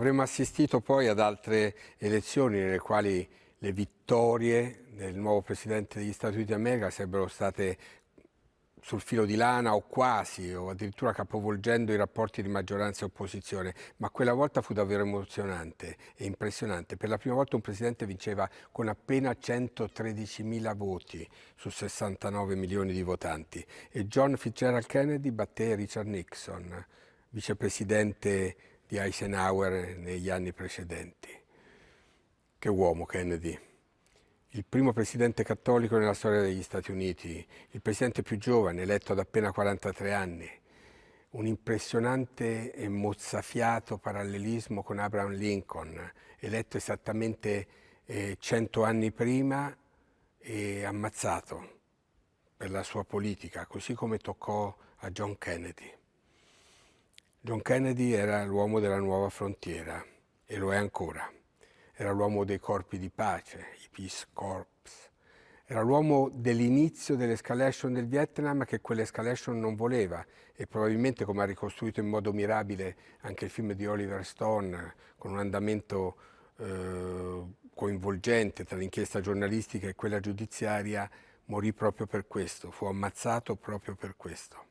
Avremmo assistito poi ad altre elezioni nelle quali le vittorie del nuovo Presidente degli Stati Uniti d'America sarebbero state sul filo di lana o quasi, o addirittura capovolgendo i rapporti di maggioranza e opposizione, ma quella volta fu davvero emozionante e impressionante. Per la prima volta un presidente vinceva con appena 113 mila voti su 69 milioni di votanti e John Fitzgerald Kennedy batté Richard Nixon, vicepresidente di Eisenhower negli anni precedenti. Che uomo Kennedy! il primo presidente cattolico nella storia degli Stati Uniti, il presidente più giovane, eletto ad appena 43 anni, un impressionante e mozzafiato parallelismo con Abraham Lincoln, eletto esattamente eh, 100 anni prima e ammazzato per la sua politica, così come toccò a John Kennedy. John Kennedy era l'uomo della nuova frontiera e lo è ancora era l'uomo dei corpi di pace, i Peace Corps. Era l'uomo dell'inizio dell'escalation del Vietnam che quell'escalation non voleva e probabilmente come ha ricostruito in modo mirabile anche il film di Oliver Stone con un andamento eh, coinvolgente tra l'inchiesta giornalistica e quella giudiziaria morì proprio per questo, fu ammazzato proprio per questo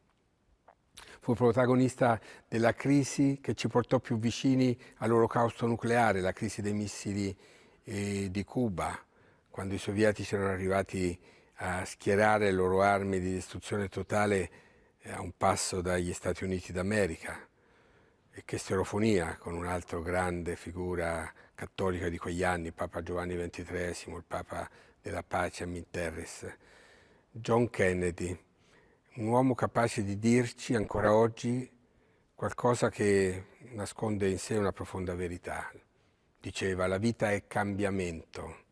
fu protagonista della crisi che ci portò più vicini all'olocausto nucleare, la crisi dei missili eh, di Cuba, quando i sovietici erano arrivati a schierare le loro armi di distruzione totale eh, a un passo dagli Stati Uniti d'America. E che stereofonia con un'altra grande figura cattolica di quegli anni, Papa Giovanni XXIII, il Papa della pace a Minterres, John Kennedy, un uomo capace di dirci ancora oggi qualcosa che nasconde in sé una profonda verità. Diceva, la vita è cambiamento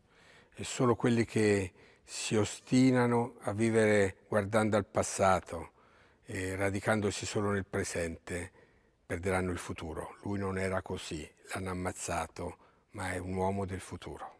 e solo quelli che si ostinano a vivere guardando al passato e radicandosi solo nel presente perderanno il futuro. Lui non era così, l'hanno ammazzato, ma è un uomo del futuro.